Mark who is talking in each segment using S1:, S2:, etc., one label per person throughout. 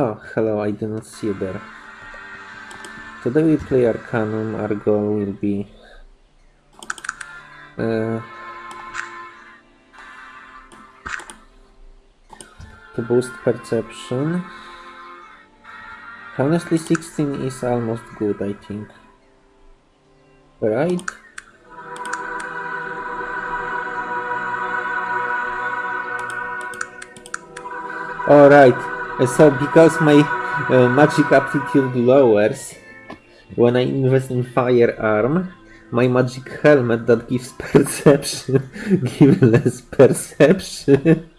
S1: Oh, hello, I didn't see you there. Today we play Arcanum. Our goal will be uh, to boost perception. Honestly, 16 is almost good, I think. Right? Alright, so because my uh, magic aptitude lowers when I invest in firearm, my magic helmet that gives perception gives less perception.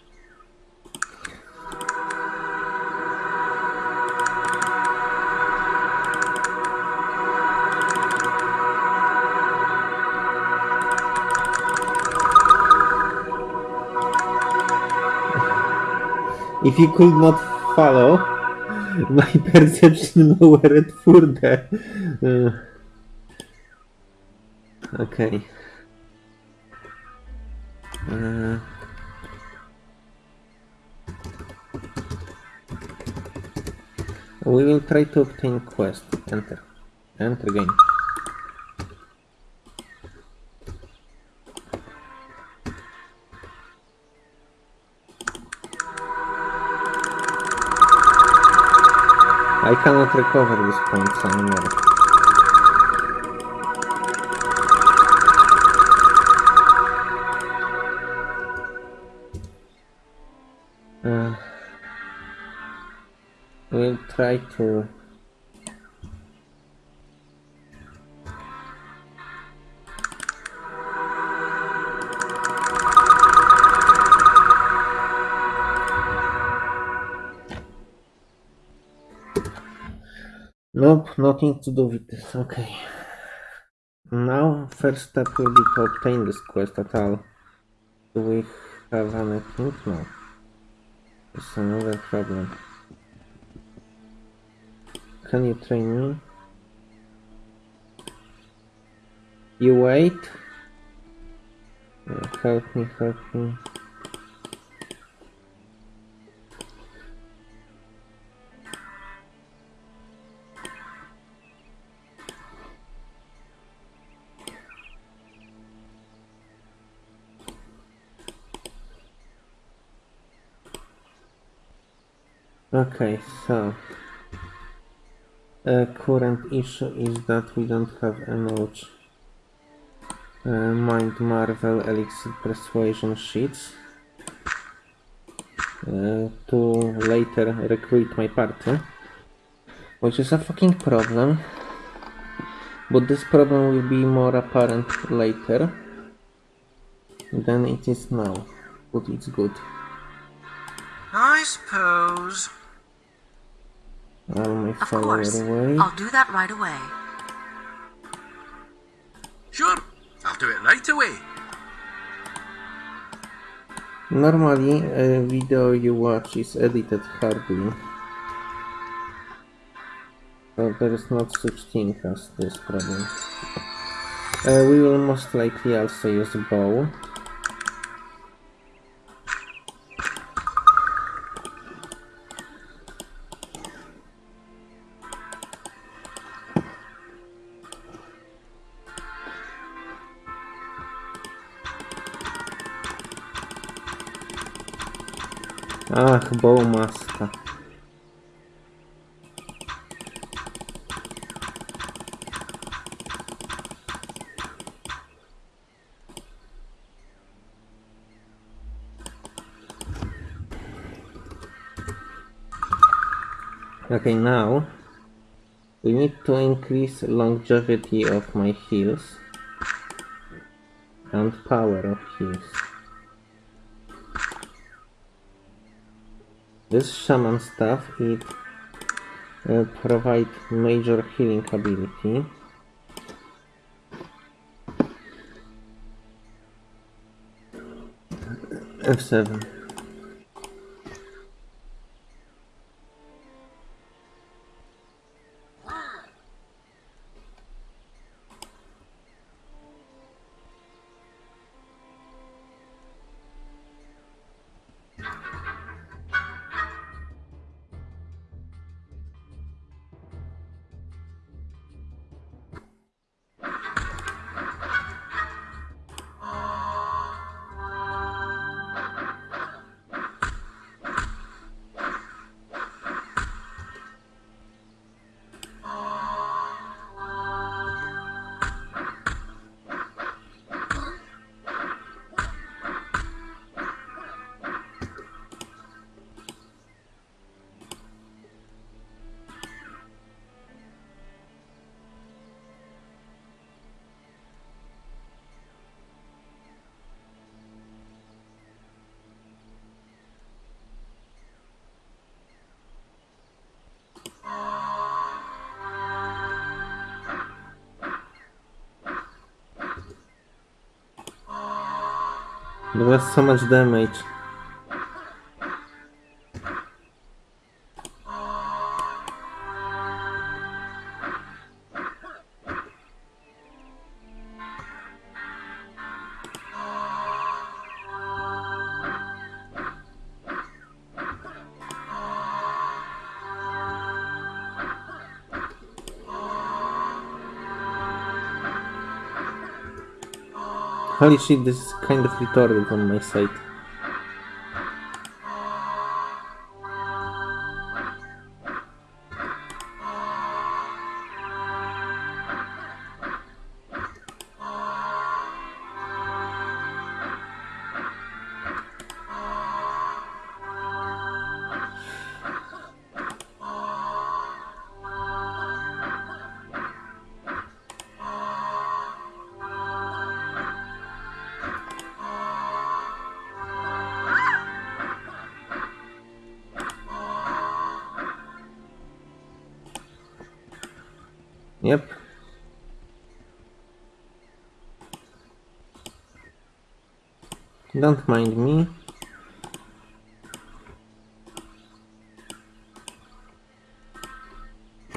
S1: if you could not follow, my perception lowered further. Uh, okay. Uh, we will try to obtain quest. Enter. Enter game. I cannot recover these points anymore. Uh, we'll try to Nope, nothing to do with this. Okay. Now, first step will be to obtain this quest at all. Do we have anything? No. It's another problem. Can you train me? You wait. Help me, help me. Okay, so uh, current issue is that we don't have enough uh, Mind Marvel Elixir Persuasion sheets uh, to later recruit my party, which is a fucking problem. But this problem will be more apparent later than it is now, but it's good.
S2: I suppose.
S1: All
S3: Of
S1: follower
S3: course.
S1: away.
S3: I'll do that right away.
S2: Sure, I'll do it right away.
S1: Normally, a video you watch is edited hardly. So there is not such thing as this problem. Uh, we will most likely also use bow. Ach, bow maska. Okay, now we need to increase longevity of my heals and power of heals. This shaman stuff it uh, provide major healing ability. F7. That was so much damage. Holy shit, this is kind of retarded on my side. Yep. Don't mind me.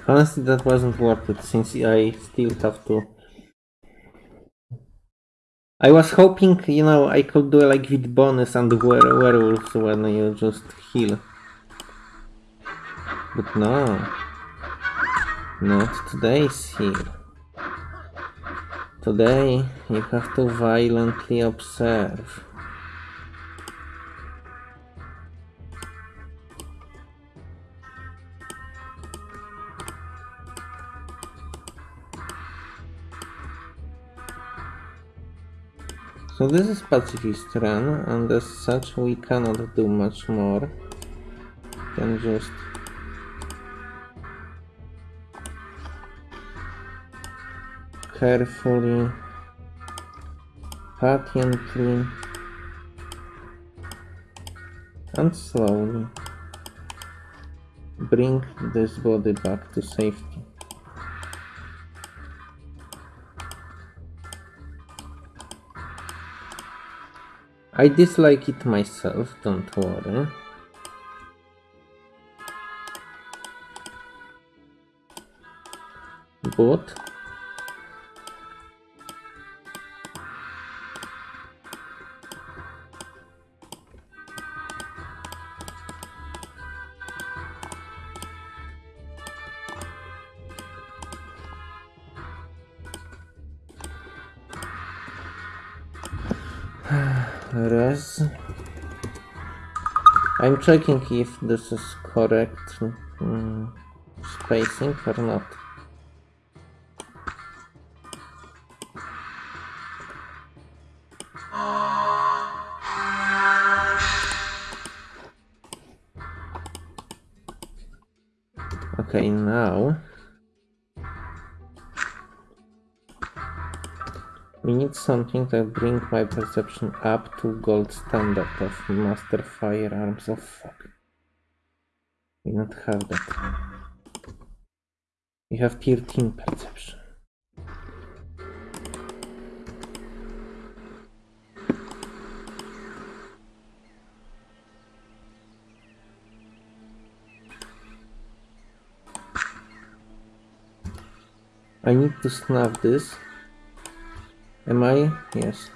S1: Honestly, that wasn't worth it since I still have to. I was hoping, you know, I could do like with bonus and were werewolves when you just heal. But no. Not today's heal. Today you have to violently observe. So this is pacifist run and as such we cannot do much more than just carefully, patiently, and slowly bring this body back to safety. I dislike it myself, don't worry. But res. I'm checking if this is correct mm, spacing or not. Okay, now we need something that bring my perception up to gold standard of master firearms. Oh fuck. We don't have that. We have tier 13 perception. I need to snap this. Am I? Yes.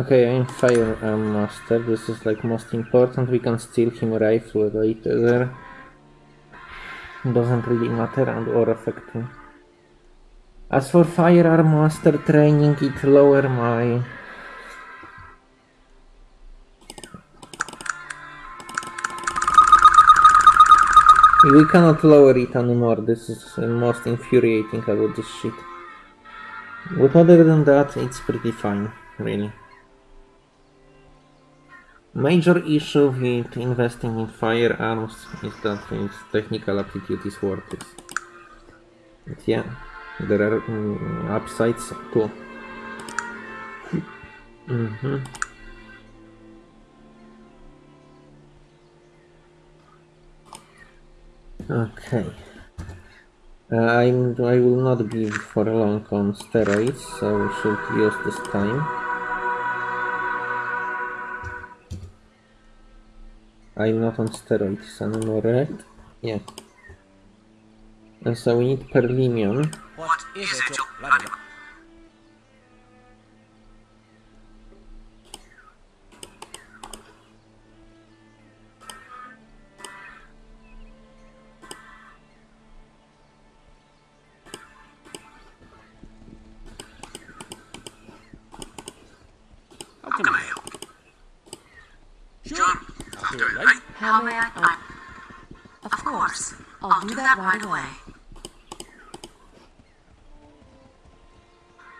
S1: Okay, I'm Fire Arm Master. This is like most important. We can steal him rifle later. Doesn't really matter and or affect me. As for Firearm Master training, it lower my We cannot lower it anymore, this is most infuriating about this shit. But other than that, it's pretty fine, really. Major issue with investing in firearms is that its technical aptitude is worth it. But yeah, there are mm, upsides too. hmm Okay. Uh, I'm, I will not be for long on steroids, so we should use this time. I'm not on steroids anymore, right? Yeah. And so we need Perlimion.
S2: What is it,
S3: How
S2: may
S3: I?
S4: Oh. I of course. I'll do that right away.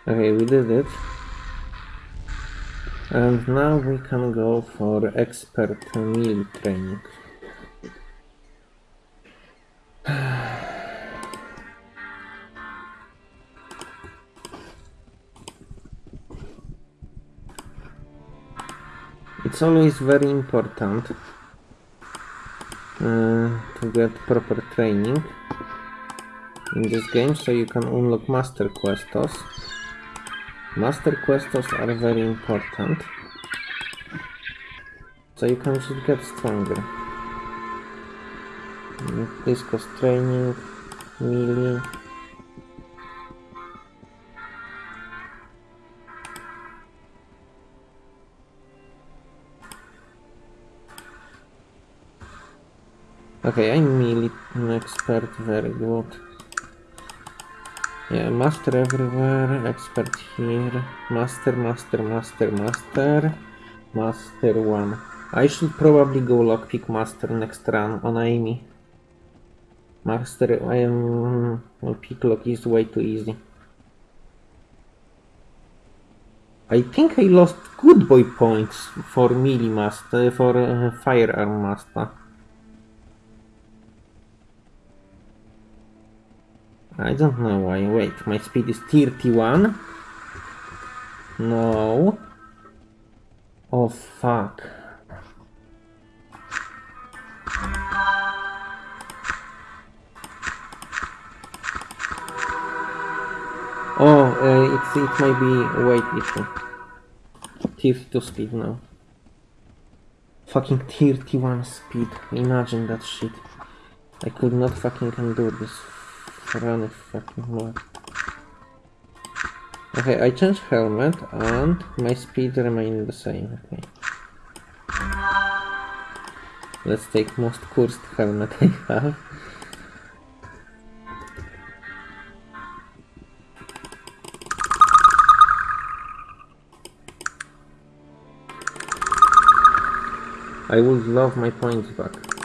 S1: Okay, we did it. And now we can go for expert melee training. It's always very important to get proper training in this game so you can unlock master questos. Master questos are very important. So you can just get stronger. Mm, This cost training, melee. Okay, I'm melee expert, very good. Yeah, master everywhere, expert here, master, master, master, master, master one. I should probably go lockpick master next run on Amy. Master, I am. Well, pick lock is way too easy. I think I lost good boy points for melee master, for uh, firearm master. I don't know why. Wait, my speed is 31? No. Oh fuck. Oh, uh, it's, it might be weight issue. Tier 2 speed now. Fucking 31 speed. Imagine that shit. I could not fucking endure this run fucking more. Okay, I changed helmet and my speed remained the same. Okay. Let's take most cursed helmet I have. I would love my points back.